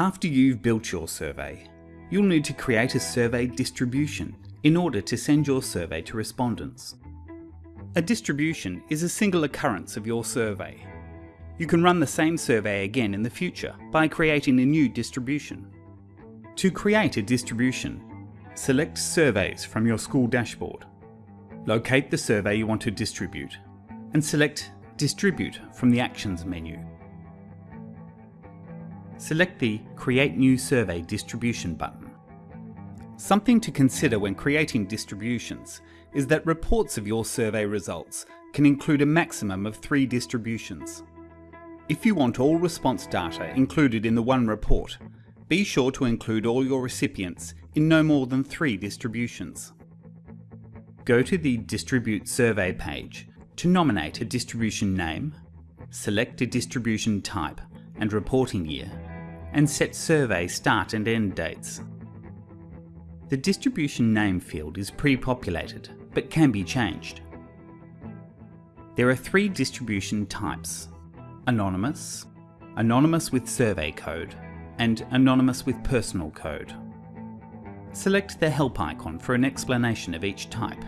After you've built your survey, you'll need to create a survey distribution in order to send your survey to respondents. A distribution is a single occurrence of your survey. You can run the same survey again in the future by creating a new distribution. To create a distribution, select Surveys from your school dashboard. Locate the survey you want to distribute and select Distribute from the Actions menu. Select the Create New Survey Distribution button. Something to consider when creating distributions is that reports of your survey results can include a maximum of three distributions. If you want all response data included in the one report, be sure to include all your recipients in no more than three distributions. Go to the Distribute Survey page to nominate a distribution name, select a distribution type and reporting year, and set survey start and end dates. The distribution name field is pre-populated, but can be changed. There are three distribution types, Anonymous, Anonymous with survey code, and Anonymous with personal code. Select the help icon for an explanation of each type.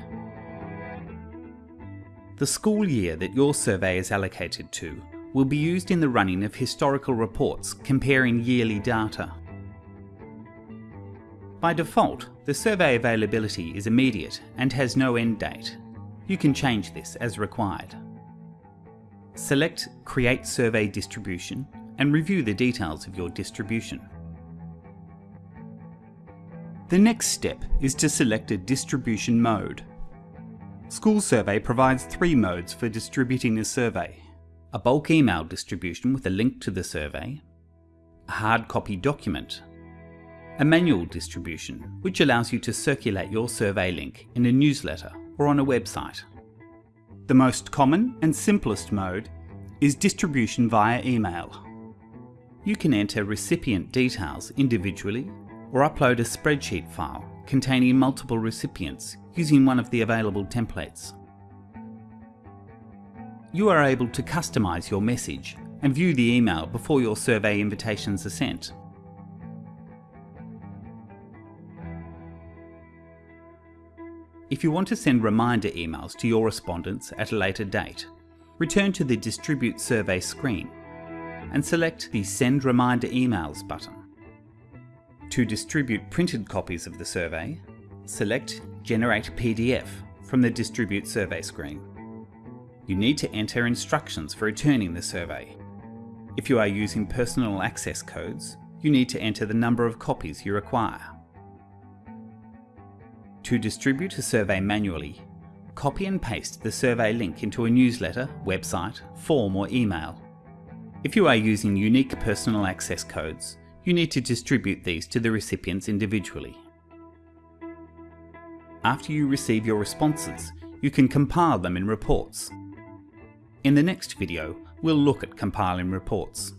The school year that your survey is allocated to will be used in the running of historical reports comparing yearly data. By default, the survey availability is immediate and has no end date. You can change this as required. Select Create Survey Distribution and review the details of your distribution. The next step is to select a distribution mode. School Survey provides three modes for distributing a survey. A bulk email distribution with a link to the survey, a hard copy document, a manual distribution which allows you to circulate your survey link in a newsletter or on a website. The most common and simplest mode is distribution via email. You can enter recipient details individually or upload a spreadsheet file containing multiple recipients using one of the available templates. You are able to customise your message and view the email before your survey invitations are sent. If you want to send reminder emails to your respondents at a later date, return to the Distribute Survey screen and select the Send Reminder Emails button. To distribute printed copies of the survey, select Generate PDF from the Distribute Survey screen. You need to enter instructions for returning the survey. If you are using personal access codes, you need to enter the number of copies you require. To distribute a survey manually, copy and paste the survey link into a newsletter, website, form or email. If you are using unique personal access codes, you need to distribute these to the recipients individually. After you receive your responses, you can compile them in reports. In the next video, we'll look at compiling reports.